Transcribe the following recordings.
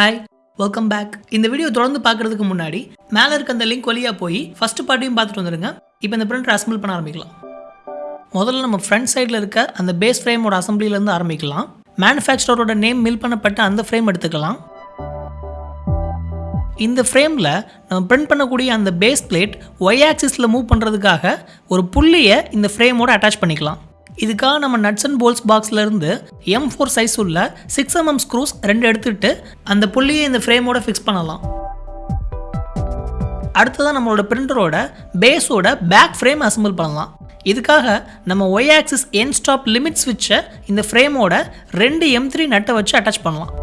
Hi welcome back இந்த video தொடர்ந்து பார்க்கறதுக்கு முன்னாடி மேலே இருக்க அந்த லிங்க் வழியாக போய் ஃபர்ஸ்ட் பார்ட்டையும் பார்த்துட்டு வந்துருங்க. இப்போ இந்த பிரிண்டர் அசம்பிள் பண்ண ஆரம்பிக்கலாம். முதல்ல நம்ம ஃப்ரண்ட் சைடில் இருக்க அந்த பேஸ் ஃப்ரேமோட அசம்பிளிலேருந்து ஆரம்பிக்கலாம். மேனுஃபேக்சரோட நேம் மில் பண்ணப்பட்ட அந்த ஃப்ரேம் எடுத்துக்கலாம். இந்த ஃப்ரேமில் நம்ம பிரிண்ட் பண்ணக்கூடிய அந்த பேஸ் பிளேட் ஒய் ஆக்சிஸில் மூவ் பண்ணுறதுக்காக ஒரு புள்ளியை இந்த ஃப்ரேமோட அட்டாச் பண்ணிக்கலாம். இதுக்காக நம்ம நட்ஸ் அண்ட் போல்ஸ் பாக்ஸ்ல இருந்து எம் ஃபோர் சைஸ் உள்ள சிக்ஸ் எம்எம் ஸ்க்ரூஸ் ரெண்டு எடுத்துகிட்டு அந்த புள்ளியை இந்த ஃப்ரேமோட ஃபிக்ஸ் பண்ணலாம். அடுத்ததான் நம்மளோட பிரிண்டரோட பேஸோட பேக் ஃப்ரேம் அசம்பிள் பண்ணலாம். இதுக்காக நம்ம Y axis end stop limit ஸ்விட்சை இந்த ஃப்ரேமோட ரெண்டு எம் த்ரீ நட்டை வச்சு அட்டாச் பண்ணலாம்.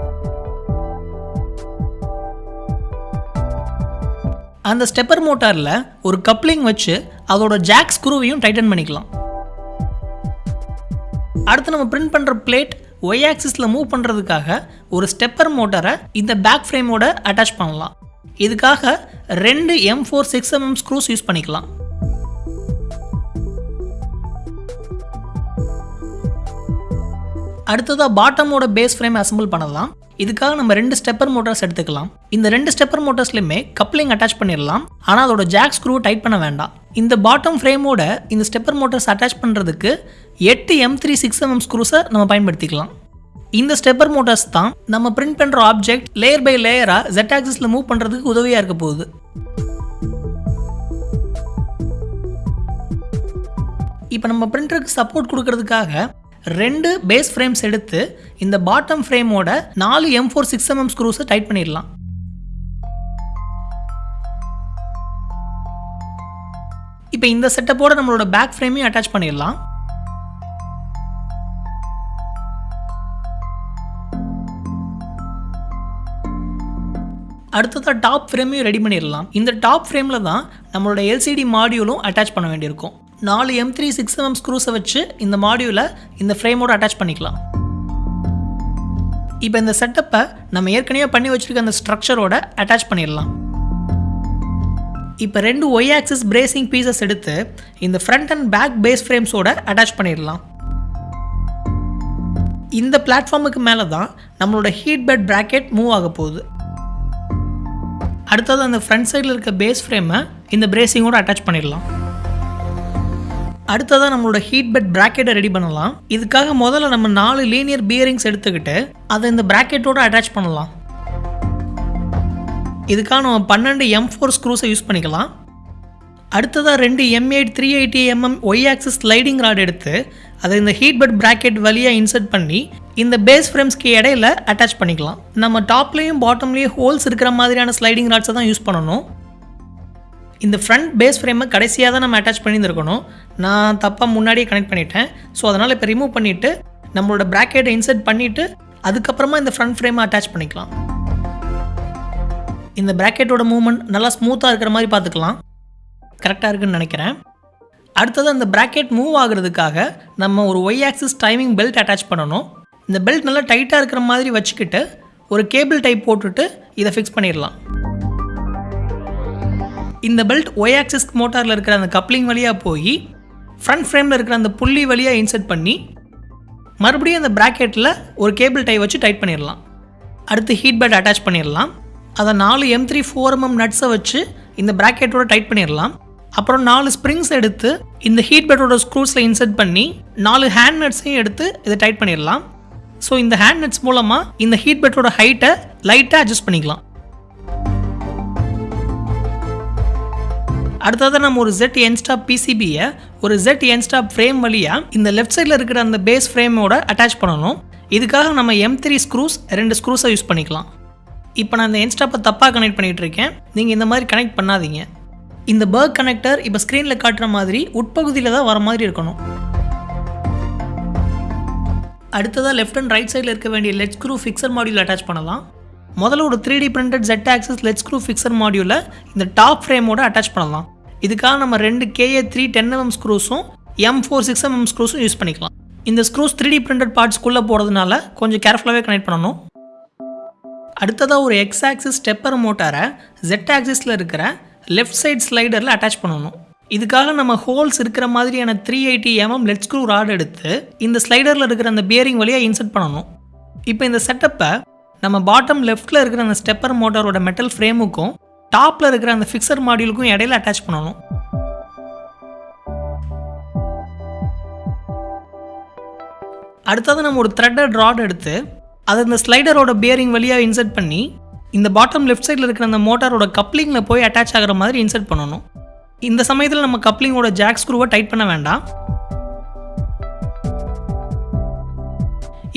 அந்த ஸ்டெப்பர் மோட்டாரில் ஒரு கப்ளிங் வச்சு அதோட ஜாக் ஸ்க்ரூவையும் டைட்டன் பண்ணிக்கலாம். அடுத்து நம்ம பிரிண்ட் பண்ணுற பிளேட் ஒய் ஆக்சிஸில் மூவ் பண்ணுறதுக்காக ஒரு ஸ்டெப்பர் மோட்டரை இந்த பேக் ஃப்ரேமோட அட்டாச் பண்ணலாம். இதுக்காக ரெண்டு M four six mm screws use பண்ணிக்கலாம். அடுத்ததாக பாட்டமோட பேஸ் ஃப்ரேம் அசம்பிள் பண்ணலாம். இதுக்காக நம்ம ரெண்டு ஸ்டெப்பர் மோட்டர்ஸ் எடுத்துக்கலாம். இந்த ரெண்டு ஸ்டெப்பர் மோட்டர்ஸ்லையுமே கப்ளிங் அட்டாச் பண்ணிடலாம் ஆனால் அதோட ஜாக் ஸ்க்ரூ டைட் பண்ண வேண்டாம். இந்த பாட்டம் ஃப்ரேமோட இந்த ஸ்டெப்பர் மோட்டார்ஸ் அட்டாச் பண்ணுறதுக்கு எட்டு எம் த்ரீ சிக்ஸ் எம்எம் ஸ்க்ரூஸை நம்ம பயன்படுத்திக்கலாம். இந்த ஸ்டெப்பர் மோட்டார்ஸ் தான் நம்ம பிரிண்ட் பண்ணுற ஆப்ஜெக்ட் லேயர் பை லேயராக ஜெட் ஆக்சிஸில் மூவ் பண்ணுறதுக்கு உதவியாக இருக்க போகுது. இப்போ நம்ம பிரிண்டருக்கு சப்போர்ட் கொடுக்கறதுக்காக ரெண்டு பேஸ் ஃப்ரேம்ஸ் எடுத்து இந்த பாட்டம் ஃப்ரேமோட நாலு M four six M M ஸ்க்ரூஸை tight பண்ணிடலாம். இப்போ இந்த செட்டப்போட நம்மளோட பேக் ஃப்ரேமையும் அட்டாச் பண்ணிடலாம். அடுத்ததாக டாப் ஃப்ரேமையும் ரெடி பண்ணிடலாம். இந்த டாப் ஃப்ரேமில் தான் நம்மளோட எல்சிடி மாடியூலும் அட்டாச் பண்ண வேண்டியிருக்கும். நாலு M three six M M ஸ்க்ரூஸை வச்சு இந்த மாடியூலை இந்த ஃப்ரேமோட அட்டாச் பண்ணிக்கலாம். இப்போ இந்த செட்டப்பை நம்ம ஏற்கனவே பண்ணி வச்சுருக்க அந்த ஸ்ட்ரக்சரோட அட்டாச் பண்ணிடலாம். இப்போ ரெண்டு ஒய் ஆக்சிஸ் பிரேசிங் பீசஸ் எடுத்து இந்த ஃப்ரண்ட் அண்ட் பேக் பேஸ் ஃப்ரேம்ஸோட அட்டாச் பண்ணிடலாம். இந்த பிளாட்ஃபார்முக்கு மேலே தான் நம்மளோட ஹீட் பெட் ப்ராக்கெட் மூவ் ஆக போகுது. அடுத்தது அந்த ஃப்ரண்ட் சைடில் இருக்க பேஸ் ஃப்ரேமை இந்த பிரேசிங்கோடு அட்டாச் பண்ணிடலாம். அடுத்ததாக நம்மளோட ஹீட் பெட் ப்ராக்கெட்டை ரெடி பண்ணலாம். இதுக்காக முதல்ல நம்ம நாலு லீனியர் பியரிங்ஸ் எடுத்துக்கிட்டு அதை இந்த ப்ராக்கெட்டோட அட்டாச் பண்ணலாம். இதுக்காக நம்ம பன்னெண்டு எம் ஃபோர் ஸ்க்ரூஸை யூஸ் பண்ணிக்கலாம். அடுத்ததாக ரெண்டு M eight three eighty M M Y axis sliding rod எடுத்து அதை இந்த ஹீட் பெட் ப்ராக்கெட் வழியாக இன்சர்ட் பண்ணி இந்த பேஸ் ஃப்ரேம்ஸ்க்கு இடையில அட்டாச் பண்ணிக்கலாம். நம்ம டாப்லேயும் பாட்டம்லேயும் ஹோல்ஸ் இருக்கிற மாதிரியான ஸ்லைடிங் ராட்ஸை தான் யூஸ் பண்ணணும். இந்த ஃப்ரண்ட் பேஸ் ஃப்ரேமை கடைசியாக தான் நம்ம அட்டாச் பண்ணியிருந்துருக்கணும். நான் தப்பாக முன்னாடியே கனெக்ட் பண்ணிட்டேன். ஸோ அதனால் இப்போ ரிமூவ் பண்ணிவிட்டு நம்மளோட ப்ராக்கெட்டை இன்சர்ட் பண்ணிவிட்டு அதுக்கப்புறமா இந்த ஃப்ரண்ட் ஃப்ரேமை அட்டாச் பண்ணிக்கலாம். இந்த ப்ராக்கெட்டோட மூவ்மெண்ட் நல்லா ஸ்மூத்தாக இருக்கிற மாதிரி பார்த்துக்கலாம். கரெக்டாக இருக்குன்னு நினைக்கிறேன். அடுத்தது அந்த ப்ராக்கெட் மூவ் ஆகுறதுக்காக நம்ம ஒரு Y axis timing belt attach பண்ணணும். இந்த பெல்ட் நல்லா டைட்டாக இருக்கிற மாதிரி வச்சுக்கிட்டு ஒரு கேபிள் டைப் போட்டுட்டு இதை ஃபிக்ஸ் பண்ணிடலாம். இந்த பெல்ட் ஒய் ஆக்சிஸ் மோட்டாரில் இருக்கிற அந்த கப்ளிங் வழியாக போய் ஃப்ரண்ட் ஃப்ரேமில் இருக்கிற அந்த புள்ளி வழியாக இன்சர்ட் பண்ணி மறுபடியும் அந்த ப்ராக்கெட்டில் ஒரு கேபிள் டை வச்சு டைட் பண்ணிடலாம். அடுத்து ஹீட் பெட் அட்டாச் பண்ணிடலாம். அதை நாலு எம் த்ரீ ஃபோர் எம்எம் நட்ஸை வச்சு இந்த ப்ராக்கெட்டோட டைட் பண்ணிடலாம். அப்புறம் நாலு ஸ்ப்ரிங்ஸ் எடுத்து இந்த ஹீட் பெட்டோட ஸ்க்ரூஸில் இன்சர்ட் பண்ணி நாலு ஹேண்ட் நட்ஸையும் எடுத்து இதை டைட் பண்ணிடலாம். ஸோ இந்த ஹேண்ட் நெட்ஸ் மூலமாக இந்த ஹீட் பெட்டோட ஹைட்டை லைட்டாக அட்ஜஸ்ட் பண்ணிக்கலாம். அடுத்ததாக நம்ம ஒரு ஜெட் என்ஸ்டாப் பிசிபியை ஒரு ஜெட் என்ஸ்டாப் ஃப்ரேம் வழியாக இந்த லெஃப்ட் சைடில் இருக்கிற அந்த பேஸ் ஃப்ரேமோட அட்டாச் பண்ணணும். இதுக்காக நம்ம எம் த்ரீ ஸ்க்ரூஸ் ரெண்டு ஸ்க்ரூஸை யூஸ் பண்ணிக்கலாம். இப்போ நான் இந்த என்ஸ்டாப்பை தப்பாக கனெக்ட் பண்ணிகிட்டு இருக்கேன். நீங்கள் இந்த மாதிரி கனெக்ட் பண்ணாதீங்க. இந்த பர்க் கனெக்டர் இப்போ ஸ்க்ரீனில் காட்டுற மாதிரி உட்பகுதியில் தான் வர மாதிரி இருக்கணும். அடுத்ததாக லெஃப்ட் அண்ட் ரைட் சைடில் இருக்க வேண்டிய lead screw fixture module attach பண்ணலாம். முதல்ல ஒரு three D printed Z axis lead screw fixture மாடியூலை இந்த டாப் ஃப்ரேமோட அட்டாச் பண்ணலாம். இதுக்காக நம்ம ரெண்டு K A three ten M M ஸ்க்ரூஸும் M four six M M ஸ்க்ரூஸும் use பண்ணிக்கலாம். இந்த ஸ்க்ரூஸ் த்ரீ டி பிரிண்டட் பார்ட்ஸ்க்குள்ளே போகிறதுனால கொஞ்சம் கேர்ஃபுல்லாகவே கனெக்ட் பண்ணணும். அடுத்ததாக ஒரு எக்ஸ் ஆக்சிஸ் ஸ்டெப்பர் மோட்டாரை ஜெட் ஆக்சிஸில் இருக்கிற லெஃப்ட் சைட் ஸ்லைடரில் அட்டாச் பண்ணணும். இதுக்காக நம்ம ஹோல்ஸ் இருக்கிற மாதிரியான three eighty M M lead screw rod எடுத்து இந்த ஸ்லைடரில் இருக்கிற அந்த பியரிங் வழியாக இன்சர்ட் பண்ணணும். இப்போ இந்த செட்டப்பை நம்ம பாட்டம் லெஃப்ட்டில் இருக்கிற அந்த ஸ்டெப்பர் மோட்டாரோட மெட்டல் ஃப்ரேமுக்கும் டாப்பில் இருக்கிற அந்த ஃபிக்சர் மாடியூலுக்கும் இடையில அட்டாச் பண்ணணும். அடுத்தது நம்ம ஒரு த்ரெட்டட் ராட் எடுத்து அதை இந்த ஸ்லைடரோட பியரிங் வழியாக இன்சர்ட் பண்ணி இந்த பாட்டம் லெஃப்ட் சைடில் இருக்கிற அந்த மோட்டாரோட கப்ளிங்கில் போய் அட்டாச் ஆகிற மாதிரி இன்சர்ட் பண்ணணும். இந்த சமயத்தில் நம்ம கப்ளிங்கோட ஜாக் ஸ்க்ரூவை டைட் பண்ண வேண்டாம்.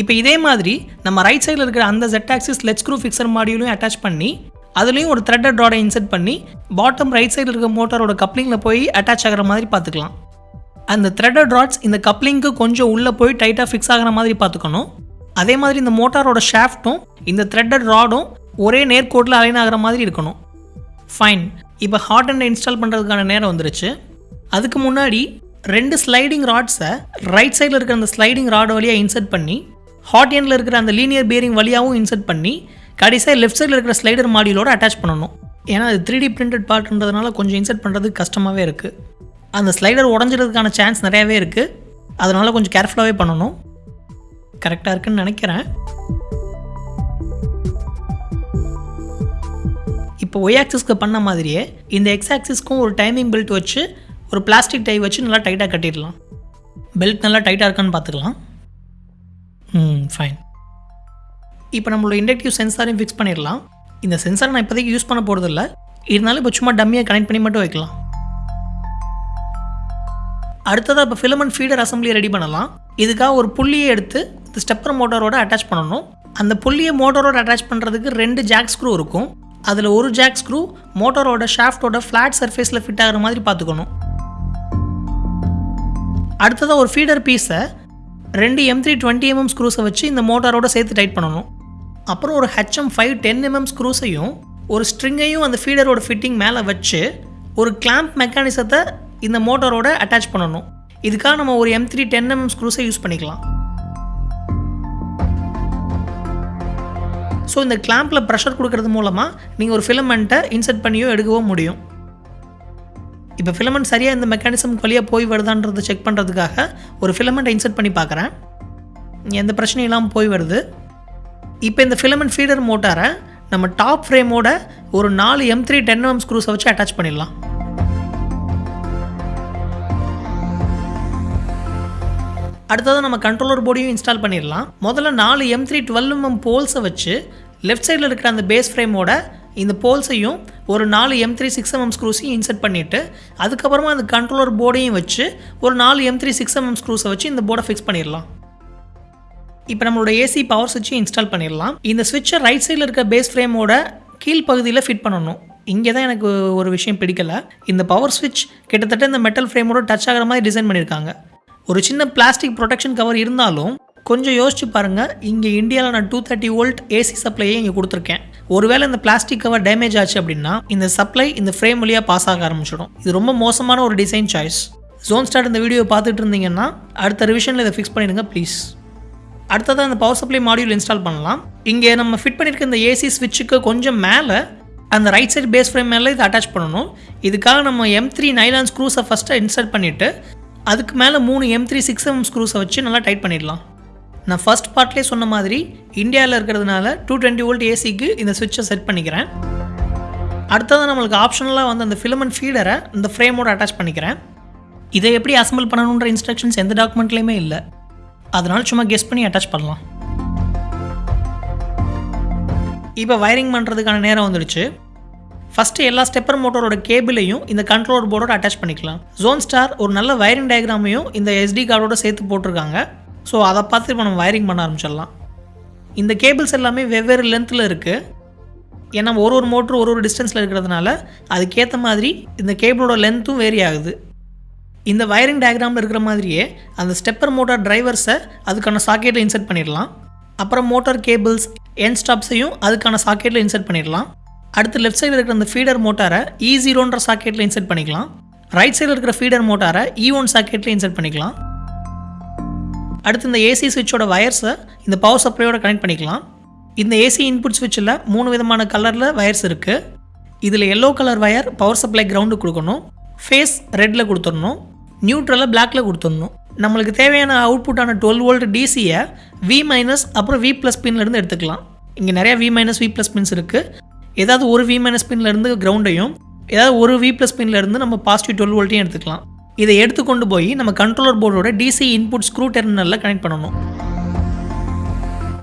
இப்போ இதே மாதிரி நம்ம ரைட் சைடில் இருக்கிற அந்த Z axis lead screw fixture மாடியூலையும் attach பண்ணி அதுலேயும் ஒரு த்ரெட்டட் ராடை இன்செர்ட் பண்ணி பாட்டம் ரைட் சைடில் இருக்கிற மோட்டாரோட கப்ளிங்கில் போய் அட்டாச் ஆகிற மாதிரி பார்த்துக்கலாம். அந்த த்ரெட்டட் ராட்ஸ் இந்த கப்ளிங்க்கு கொஞ்சம் உள்ளே போய் டைட்டாக ஃபிக்ஸ் ஆகிற மாதிரி பார்த்துக்கணும். அதே மாதிரி இந்த மோட்டாரோட ஷாஃப்ட்டும் இந்த த்ரெட்டட் ராடும் ஒரே நேர்கோட்டில் அலைன் ஆகிற மாதிரி இருக்கணும். ஃபைன் இப்போ ஹாட் அண்ட் இன்ஸ்டால் பண்ணுறதுக்கான நேரம் வந்துருச்சு. அதுக்கு முன்னாடி ரெண்டு ஸ்லைடிங் ராட்ஸை ரைட் சைடில் இருக்கிற அந்த ஸ்லைடிங் ராட் வழியாக இன்சர்ட் பண்ணி ஹாட் எண்டில் இருக்கிற அந்த லீனியர் பியரிங் வழியாகவும் இன்சர்ட் பண்ணி கடைசியாக லெஃப்ட் சைடில் இருக்கிற ஸ்லைடர் மாடியிலோட அட்டாச் பண்ணணும். ஏன்னா அது த்ரீ டி பிரிண்டட் பார்ட்ன்றதுனால கொஞ்சம் இன்சர்ட் பண்ணுறது கஷ்டமாகவே இருக்குது அந்த ஸ்லைடர் உடஞ்சிறதுக்கான சான்ஸ் நிறையாவே இருக்குது அதனால் கொஞ்சம் கேர்ஃபுல்லாகவே பண்ணணும். கரெக்டாக இருக்குன்னு நினைக்கிறேன். இப்போ ஒய் ஆக்சிஸ்க்கு பண்ண மாதிரியே இந்த எக்ஸ் ஆக்சிஸ்க்கும் ஒரு டைமிங் பெல்ட் வச்சு ஒரு பிளாஸ்டிக் டை வச்சு நல்லா டைட்டாக கட்டிடலாம். பெல்ட் நல்லா டைட்டாக இருக்கான்னு பார்த்துக்கலாம். ம் ஃபைன் இப்போ நம்மளோட இண்டக்டிவ் சென்சாரையும் ஃபிக்ஸ் பண்ணிடலாம். இந்த சென்சாரை நான் இப்போதைக்கு யூஸ் பண்ண போகிறதில்ல இருந்தாலும் இப்போ சும்மா டம்மியாக கனெக்ட் பண்ணி மட்டும் வைக்கலாம். அடுத்ததாக இப்போ ஃபிலமெண்ட் ஃபீடர் அசம்பிளியை ரெடி பண்ணலாம். இதுக்காக ஒரு புள்ளியை எடுத்து இந்த ஸ்டெப்பர் மோட்டாரோட அட்டாச் பண்ணணும். அந்த புள்ளியை மோட்டாரோட அட்டாச் பண்ணுறதுக்கு ரெண்டு ஜாக் ஸ்க்ரூ இருக்கும். அதில் ஒரு ஜாக் ஸ்க்ரூ மோட்டரோட ஷாஃப்டோட ஃப்ளாட் சர்ஃபேஸில் ஃபிட் ஆகிற மாதிரி பார்த்துக்கணும். அடுத்ததாக ஒரு ஃபீடர் பீஸை ரெண்டு M three twenty M M ஸ்க்ரூஸை வச்சு இந்த மோட்டாரோட சேர்த்து டைட் பண்ணணும். அப்புறம் ஒரு H M five ten M M ஸ்க்ரூஸையும் ஒரு ஸ்ட்ரிங்கையும் அந்த ஃபீடரோட ஃபிட்டிங் மேலே வச்சு ஒரு கிளாம்ப் மெக்கானிசத்தை இந்த மோட்டாரோட அட்டாச் பண்ணணும். இதுக்காக நம்ம ஒரு M three ten M M ஸ்க்ரூஸை use பண்ணிக்கலாம். ஸோ இந்த கிளாம்பில் ப்ரெஷர் கொடுக்கறது மூலமாக நீங்கள் ஒரு ஃபிலமெண்ட்டை இன்சர்ட் பண்ணியோ எடுக்கவோ முடியும். இப்போ ஃபிலமெண்ட் சரியாக இந்த மெக்கானிசம் வழியாக போய் வருதான்றதை செக் பண்ணுறதுக்காக ஒரு ஃபிலமெண்ட்டை இன்சர்ட் பண்ணி பார்க்குறேன். எந்த பிரச்சனையும் இல்லாமல் போய் வருது. இப்போ இந்த ஃபிலமெண்ட் ஃபீடர் மோட்டாரை நம்ம டாப் ஃப்ரேமோட ஒரு நாலு எம் த்ரீ டென் எம் ஸ்க்ரூஸை வச்சு அட்டாச் பண்ணிடலாம். அடுத்தது நம்ம கண்ட்ரோலர் போர்டையும் இன்ஸ்டால் பண்ணிடலாம். முதல்ல நாலு M three twelve M M போல்ஸை வச்சு லெஃப்ட் சைடில் இருக்கிற அந்த பேஸ் ஃப்ரேமோட இந்த போல்ஸையும் ஒரு நாலு M three six M M ஸ்க்ரூஸையும் insert பண்ணிவிட்டு அதுக்கப்புறமா அந்த கண்ட்ரோலர் போர்டையும் வச்சு ஒரு நாலு M three six M M ஸ்க்ரூஸை வச்சு இந்த போர்டை ஃபிக்ஸ் பண்ணிடலாம். இப்போ நம்மளோட ஏசி பவர் சுவிட்சை இன்ஸ்டால் பண்ணிடலாம். இந்த சுவிட்சை ரைட் சைடில் இருக்க பேஸ் ஃப்ரேமோட கீழ் பகுதியில் ஃபிட் பண்ணணும். இங்கே தான் எனக்கு ஒரு விஷயம் பிடிக்கல. இந்த பவர் சுவிட்ச் கிட்டத்தட்ட இந்த மெட்டல் ஃப்ரேமோட டச் ஆகிற மாதிரி டிசைன் பண்ணியிருக்காங்க ஒரு சின்ன பிளாஸ்டிக் ப்ரொடெக்ஷன் கவர் இருந்தாலும் கொஞ்சம் யோசிச்சு பாருங்கள் இங்கே இந்தியாவில் நான் டூ தேர்ட்டி வோல்ட் ஏசி சப்ளையே இங்கே கொடுத்துருக்கேன். ஒருவேளை இந்த பிளாஸ்டிக் கவர் டேமேஜ் ஆச்சு அப்படின்னா இந்த சப்ளை இந்த ஃப்ரேம் வழியாக பாஸ் ஆக ஆரம்பிச்சிடும். இது ரொம்ப மோசமான ஒரு டிசைன் சாய்ஸ் ஜோன் ஸ்டார்ட் இந்த வீடியோ பார்த்துட்டு இருந்தீங்கன்னா அடுத்த ரிவிஷனில் இதை ஃபிக்ஸ் பண்ணிடுங்க ப்ளீஸ் அடுத்ததாக இந்த பவர் சப்ளை மாடியூல் இன்ஸ்டால் பண்ணலாம். இங்கே நம்ம ஃபிட் பண்ணியிருக்க இந்த ஏசி ஸ்விட்சுக்கு கொஞ்சம் மேலே அந்த ரைட் சைடு பேஸ் ஃப்ரேம் மேலே இதை அட்டாச் பண்ணணும். இதுக்காக நம்ம எம் த்ரீ நைலான் ஸ்க்ரூஸை ஃபஸ்ட்டு இன்சர்ட் பண்ணிவிட்டு அதுக்கு மேலே மூணு எம் த்ரீ சிக்ஸ் எம் ஸ்க்ரூஸை வச்சு நல்லா டைட் பண்ணிடலாம். நான் ஃபஸ்ட் பார்ட்லேயே சொன்ன மாதிரி இந்தியாவில் இருக்கிறதுனால டூ டுவெண்ட்டி வோல்ட் ஏசிக்கு இந்த சுவிட்சை செட் பண்ணிக்கிறேன். அடுத்தது நம்மளுக்கு ஆப்ஷனலாக வந்து அந்த ஃபிலமெண்ட் ஃபீடரை இந்த ஃப்ரேமோட அட்டாச் பண்ணிக்கிறேன். இதை எப்படி அசம்பிள் பண்ணணுன்ற இன்ஸ்ட்ரக்ஷன்ஸ் எந்த டாக்குமெண்ட்லேயுமே இல்லை. அதனால் சும்மா கெஸ் பண்ணி அட்டாச் பண்ணலாம். இப்போ வயரிங் பண்ணுறதுக்கான நேரம் வந்துடுச்சு. ஃபஸ்ட்டு எல்லா ஸ்டெப்பர் மோட்டரோட கேபிளையும் இந்த கண்ட்ரோலர் போர்டோட அட்டாச் பண்ணிக்கலாம். ஜோன் ஸ்டார் ஒரு நல்ல வயரிங் டயக்ராமையும் இந்த எஸ்டி கார்டோட சேர்த்து போட்டிருக்காங்க. ஸோ அதை பார்த்து இப்போ நம்ம வயரிங் பண்ண ஆரம்பிச்சிடலாம். இந்த கேபிள்ஸ் எல்லாமே வெவ்வேறு லென்த்தில் இருக்குது ஏன்னா ஒரு ஒரு மோட்ரு ஒரு ஒரு டிஸ்டன்ஸில் இருக்கிறதுனால அதுக்கேற்ற மாதிரி இந்த கேபிளோட லென்த்தும் வேரி ஆகுது. இந்த வயரிங் டயக்ராமில் இருக்கிற மாதிரியே அந்த ஸ்டெப்பர் மோட்டார் டிரைவர்ஸை அதுக்கான சாக்கெட்டில் இன்சர்ட் பண்ணிடலாம். அப்புறம் மோட்டார் கேபிள்ஸ் என் ஸ்டாப்ஸையும் அதுக்கான சாக்கெட்டில் இன்சர்ட் பண்ணிடலாம். அடுத்து லெஃப்ட் சைடில் இருக்கிற அந்த ஃபீடர் மோட்டாரை இ ஜீரோன்ற சாக்கெட்டில் இன்செர்ட் பண்ணிக்கலாம். ரைட் சைடில் இருக்கிற ஃபீடர் மோட்டாரை இ ஒன் சாக்கெட்டில் இன்செர்ட் பண்ணிக்கலாம். அடுத்து இந்த ஏசி சுவிட்சோட வயர்ஸை இந்த பவர் சப்ளையோட கனெக்ட் பண்ணிக்கலாம். இந்த ஏசி இன்புட் சுவிட்சில் மூணு விதமான கலரில் வயர்ஸ் இருக்குது இதில் yellow colour wire power supply கிரவுண்டுக்கு கொடுக்கணும். ஃபேஸ் ரெட்டில் கொடுத்துடணும். நியூட்ரலில் பிளாக்ல கொடுத்துடணும். நம்மளுக்கு தேவையான அவுட்புட்டான டுவெல் வோல்ட் டிசியை வி மைனஸ் அப்புறம் வி ப்ளஸ் பின்லேருந்து எடுத்துக்கலாம். இங்கே நிறைய V minus V plus pins இருக்குது ஏதாவது ஒரு வி மைனஸ் பின்லேருந்து கிரவுண்டையும் ஏதாவது ஒரு வி ப்ளஸ் பின்லேருந்து நம்ம பாசிட்டிவ் டுவெல் வோல்ட்டையும் எடுத்துக்கலாம். இதை எடுத்து கொண்டு போய் நம்ம கண்ட்ரோலர் போர்டோட டிசி இன்புட் ஸ்க்ரூ டெர்மினலில் கனெக்ட் பண்ணணும்.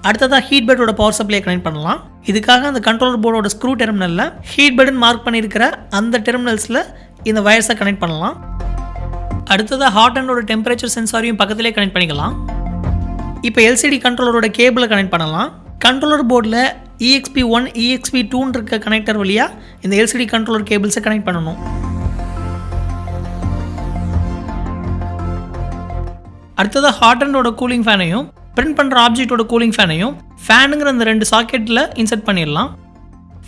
அடுத்ததாக ஹீட் பெட்டோட பவர் சப்ளையை கனெக்ட் பண்ணலாம். இதுக்காக அந்த கண்ட்ரோலர் போர்டோட ஸ்க்ரூ டெர்மினலில் ஹீட் பெட்னு மார்க் பண்ணியிருக்கிற அந்த டெர்மினல்ஸில் இந்த வயர்ஸை கனெக்ட் பண்ணலாம். அடுத்ததாக ஹாட் அண்டோட டெம்பரேச்சர் சென்சாரையும் பக்கத்திலே கனெக்ட் பண்ணிக்கலாம். இப்போ எல்சிடி கண்ட்ரோலரோட கேபிளை கனெக்ட் பண்ணலாம். கண்ட்ரோலர் போர்டில் இஎக்ஸ்பி ஒன் இஎக்ஸ்பி டூன்னு இருக்க கனெக்டர் வழியாக இந்த எல்சிடி கண்ட்ரோலர் கேபிள்ஸை கனெக்ட் பண்ணணும். அடுத்தது ஹாட் அண்டோட கூலிங் ஃபேனையும் பிரிண்ட் பண்ணுற ஆப்ஜெக்டோட கூலிங் ஃபேனையும் ஃபேனுங்கிற அந்த ரெண்டு சாக்கெட்டில் இன்சர்ட் பண்ணிடலாம்.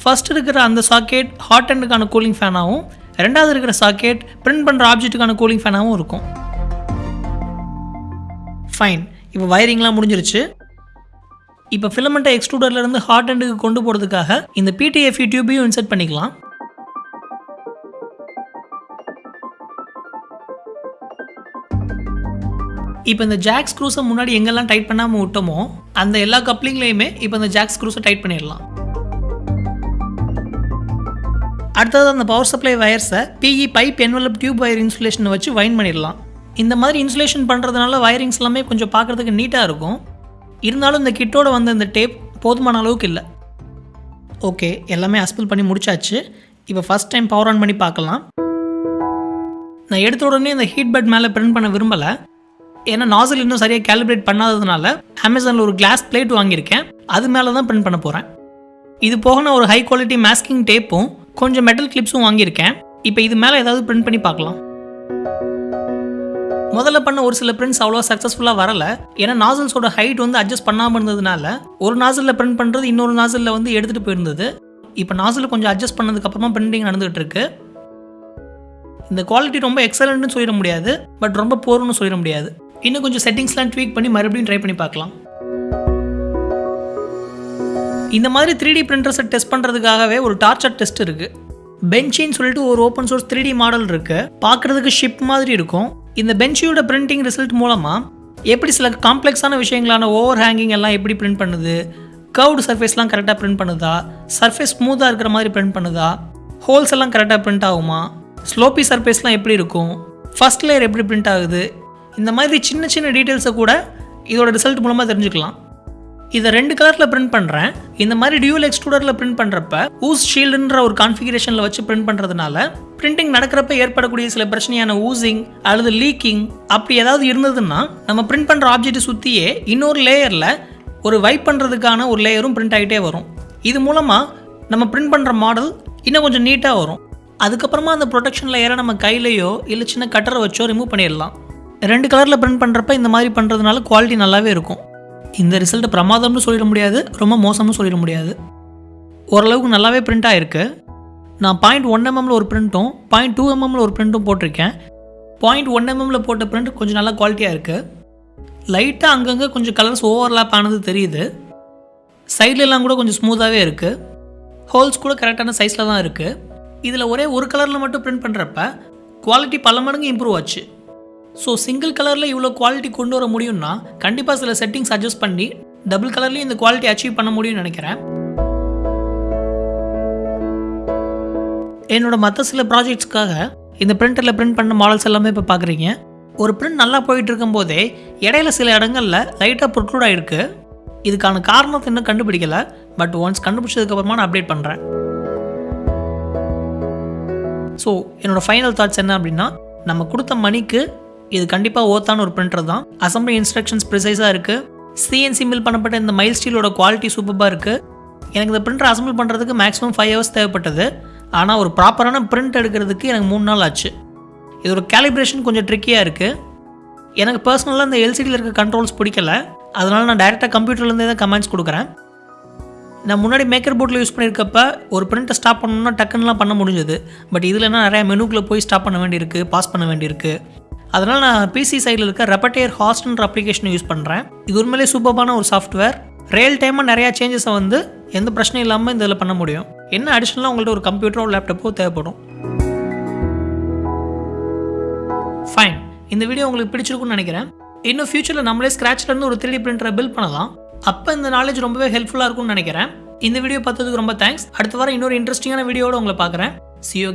ஃபர்ஸ்ட் இருக்கிற அந்த சாக்கெட் ஹாட் அண்டுக்கான கூலிங் ஃபேனாகவும் ரெண்டாவது இருக்கிற சாக்கெட் பிரிண்ட் பண்ணுற ஆப்ஜெக்ட்டுக்கான கூலிங் ஃபேனாகவும் இருக்கும். ஃபைன் இப்போ வயரிங்லாம் முடிஞ்சிருச்சு. இப்போ ஃபிலமெண்ட்டை எக்ஸ்ட்ரூடர்லேருந்து ஹாட் அண்டுக்கு கொண்டு போகிறதுக்காக இந்த பிடிஎஃப் டியூபையும் இன்செர்ட் பண்ணிக்கலாம். இப்போ இந்த ஜாக் ஸ்க்ரூஸை முன்னாடி எங்கெல்லாம் டைட் பண்ணாமல் விட்டோமோ அந்த எல்லா கப்ளிங்லேயுமே இப்போ இந்த ஜாக் ஸ்க்ரூஸை டைட் பண்ணிடலாம். அடுத்தது அந்த power supply வயர்ஸை PE pipe envelope tube wire இன்சுலேஷனை வச்சு வைன் பண்ணிடலாம். இந்த மாதிரி இன்சுலேஷன் பண்ணுறதுனால வயரிங்ஸ் எல்லாமே கொஞ்சம் பார்க்குறதுக்கு நீட்டாக இருக்கும். இருந்தாலும் இந்த கிட்டோட வந்த இந்த டேப் போதுமான அளவுக்கு இல்லை. ஓகே எல்லாமே அஸ்பிள் பண்ணி முடிச்சாச்சு. இப்போ ஃபஸ்ட் டைம் பவர் ஆன் பண்ணி பார்க்கலாம். நான் எடுத்த உடனே இந்த ஹீட் பெட் மேலே பிரிண்ட் பண்ண விரும்பலை. ஏன்னா நாசல் இன்னும் சரியாக கேலிப்ரேட் பண்ணாததுனால அமேசானில் ஒரு கிளாஸ் பிளேட் வாங்கியிருக்கேன். அது மேலே தான் பிரிண்ட் பண்ண போகிறேன் இது போக நான் ஒரு ஹை குவாலிட்டி மாஸ்கிங் டேப்பும் கொஞ்சம் மெட்டல் கிளிப்ஸும் வாங்கியிருக்கேன். இப்போ இது மேலே ஏதாவது பிரிண்ட் பண்ணி பார்க்கலாம். முதல்ல பண்ண ஒரு சில பிரிண்ட்ஸ் அவ்வளோ சக்ஸஸ்ஃபுல்லாக வரல. ஏன்னா நாசல்ஸோட ஹைட் வந்து அட்ஜஸ்ட் பண்ணாமல் இருந்ததுனால ஒரு நாசலில் பிரிண்ட் பண்ணுறது இன்னொரு நாசலில் வந்து எடுத்துகிட்டு போயிருந்தது. இப்போ நாசில் கொஞ்சம் அட்ஜஸ்ட் பண்ணதுக்கப்புறமா பிரிண்டிங் நடந்துகிட்டு இருக்கு. இந்த குவாலிட்டி ரொம்ப எக்ஸலண்ட்னு சொல்லிட முடியாது பட் ரொம்ப போர்னு சொல்லிட முடியாது. இன்னும் கொஞ்சம் செட்டிங்ஸ்லாம் ட்வீக் பண்ணி மறுபடியும் ட்ரை பண்ணி பார்க்கலாம். இந்த மாதிரி த்ரீ டி பிரிண்டர்ஸை டெஸ்ட் பண்ணுறதுக்காகவே ஒரு டார்ச்சர் டெஸ்ட் இருக்குது பெஞ்சின்னு சொல்லிட்டு ஒரு open source three D model இருக்குது பார்க்குறதுக்கு ஷிப் மாதிரி இருக்கும். இந்த பெஞ்சியோட பிரிண்டிங் ரிசல்ட் மூலமாக எப்படி சில காம்ப்ளெக்ஸான விஷயங்களான ஓவர் ஹேங்கிங் எல்லாம் எப்படி பிரிண்ட் பண்ணுது? கர்வ்டு சர்ஃபேஸ்லாம் கரெக்டாக பிரிண்ட் பண்ணுதா? சர்ஃபேஸ் ஸ்மூத்தாக இருக்கிற மாதிரி பிரிண்ட் பண்ணுதா? ஹோல்ஸ் எல்லாம் கரெக்டாக பிரிண்ட் ஆகுமா? ஸ்லோப்பி சர்ஃபேஸ்லாம் எப்படி இருக்கும்? ஃபஸ்ட் லேயர் எப்படி பிரிண்ட் ஆகுது? இந்த மாதிரி சின்ன சின்ன டீட்டெயில்ஸை கூட இதோட ரிசல்ட் மூலமாக தெரிஞ்சுக்கலாம். இதை ரெண்டு கலரில் பிரிண்ட் பண்ணுறேன் இந்த மாதிரி டியூல் எக்ஸ்ட்ரூடரில் பிரிண்ட் பண்ணுறப்ப ஊஸ் ஷீல்டுன்ற ஒரு கான்ஃபிகரேஷனில் வச்சு பிரிண்ட் பண்ணுறதுனால பிரிண்டிங் நடக்கிறப்ப ஏற்படக்கூடிய சில பிரச்சனையான ஊசிங் அல்லது லீக்கிங் அப்படி ஏதாவது இருந்ததுன்னா நம்ம பிரிண்ட் பண்ணுற ஆப்ஜெக்ட்டை சுற்றியே இன்னொரு லேயரில் ஒரு வைப் பண்ணுறதுக்கான ஒரு லேயரும் பிரிண்ட் ஆகிட்டே வரும். இது மூலமாக நம்ம பிரிண்ட் பண்ணுற மாடல் இன்னும் கொஞ்சம் நீட்டாக வரும். அதுக்கப்புறமா அந்த ப்ரொடெக்ஷன் லேயரை நம்ம கையிலையோ இல்லை சின்ன கட்டரை வச்சோ ரிமூவ் பண்ணிடலாம். ரெண்டு கலரில் பிரிண்ட் பண்ணுறப்ப இந்த மாதிரி பண்ணுறதுனால குவாலிட்டி நல்லாவே இருக்கும். இந்த ரிசல்ட்டை பிரமாதம்னு சொல்லிட முடியாது ரொம்ப மோசம்னு சொல்லிட முடியாது. ஓரளவுக்கு நல்லாவே பிரிண்ட் ஆகிருக்கு நான் பாயிண்ட் ஒன் எம்எம்மில் ஒரு பிரிண்ட்டும் பாயிண்ட் டூ எம்எம்மில் ஒரு பிரிண்ட்டும் போட்டிருக்கேன். பாயிண்ட் ஒன் எம்எம்ல போட்ட பிரிண்ட் கொஞ்சம் நல்லா குவாலிட்டியாக இருக்குது லைட்டாக அங்கங்கே கொஞ்சம் கலர்ஸ் ஓவர்லாப் ஆனது தெரியுது. சைட்லலாம் கூட கொஞ்சம் ஸ்மூத்தாகவே இருக்குது ஹோல்ஸ் கூட கரெக்டான சைஸில் தான் இருக்குது இதில் ஒரே ஒரு கலரில் மட்டும் பிரிண்ட் பண்ணுறப்ப குவாலிட்டி பல மடங்கு இம்ப்ரூவ் ஆச்சு. ஸோ சிங்கிள் கலரில் இவ்வளோ குவாலிட்டி கொண்டு வர முடியும்னா கண்டிப்பாக சில செட்டிங்ஸ் அட்ஜஸ்ட் பண்ணி டபுள் கலர்லேயும் இந்த குவாலிட்டி அச்சீவ் பண்ண முடியும்னு நினைக்கிறேன். என்னோட மற்ற சில ப்ராஜெக்ட்ஸ்க்காக இந்த பிரிண்டரில் பிரிண்ட் பண்ண மாடல்ஸ் எல்லாமே இப்போ பார்க்குறீங்க ஒரு பிரிண்ட் நல்லா போயிட்டு இருக்கும்போதே இடையில சில இடங்களில் லைட்டாக ப்ரொக்ளூட் ஆகிருக்கு இதுக்கான காரணத்தை இன்னும் கண்டுபிடிக்கலை பட் ஒன்ஸ் கண்டுபிடிச்சதுக்கப்புறமா நான் அப்டேட் பண்ணுறேன் ஸோ என்னோட ஃபைனல் தாட்ஸ் என்ன அப்படின்னா நம்ம கொடுத்த மணிக்கு இது கண்டிப்பாக ஓத்தான ஒரு பிரிண்டர் தான். அசம்பிளி இன்ஸ்ட்ரக்ஷன்ஸ் ப்ரிசைஸாக இருக்குது சிஎன்சி மில் பண்ணப்பட்ட இந்த மைல் ஸ்டீலோட குவாலிட்டி சூப்பராக இருக்குது எனக்கு இந்த பிரிண்டர் அசம்பிள் பண்ணுறதுக்கு மேக்ஸிமம் ஃபைவ் ஹவர்ஸ் தேவைப்பட்டது. ஆனால் ஒரு ப்ராப்பரான பிரிண்ட் எடுக்கிறதுக்கு எனக்கு மூணு நாள் ஆச்சு. இதோட கேலிப்ரேஷன் கொஞ்சம் ட்ரிக்கியாக இருக்குது எனக்கு பர்சனலாக இந்த எல்சிடியில் இருக்க கண்ட்ரோல்ஸ் பிடிக்கல. அதனால் நான் டேரெக்டாக கம்ப்யூட்டர்லேருந்தே தான் கமெண்ட்ஸ் கொடுக்குறேன். நான் முன்னாடி மேக்கர் போர்டில் யூஸ் பண்ணியிருக்கப்ப ஒரு பிரிண்ட்டை ஸ்டாப் பண்ணணும்னா டக்குன்னுலாம் பண்ண முடிஞ்சது. பட் இதுலனா நிறையா மெனுக்குள்ளே போய் ஸ்டாப் பண்ண வேண்டியிருக்கு பாஸ் பண்ண வேண்டியிருக்கு. அதனால் நான் பிசி சைடில் இருக்க ரெப்பட்டேர் ஹாஸ்ட்ன்ற அப்ளிகேஷனை யூஸ் பண்ணுறேன் இது உண்மையிலே சூப்பரான ஒரு சாஃப்ட்வேர் ரியல் டைமாக நிறையா சேஞ்சஸை வந்து எந்த பிரச்சனையும் இல்லாமல் இந்த இதில் பண்ண முடியும். என்ன அடிஷ்னலாக உங்கள்கிட்ட ஒரு கம்ப்யூட்டரோ லேப்டாப்போ தேவைப்படும். ஃபைன் இந்த வீடியோ உங்களுக்கு பிடிச்சிருக்கும்னு நினைக்கிறேன். இன்னும் ஃபியூச்சரில் நம்மளே ஸ்க்ராட்ச்லேருந்து ஒரு த்ரீ டி பிரிண்டரை பில்ட் பண்ணலாம். அப்போ இந்த நாலேஜ் ரொம்பவே ஹெல்ப்ஃபுல்லாக இருக்கும்னு நினைக்கிறேன். இந்த வீடியோ பார்த்ததுக்கு ரொம்ப தேங்க்ஸ் அடுத்த வாரம் இன்னொரு இன்ட்ரெஸ்டிங்கான வீடியோட உங்களை பார்க்குறேன். C you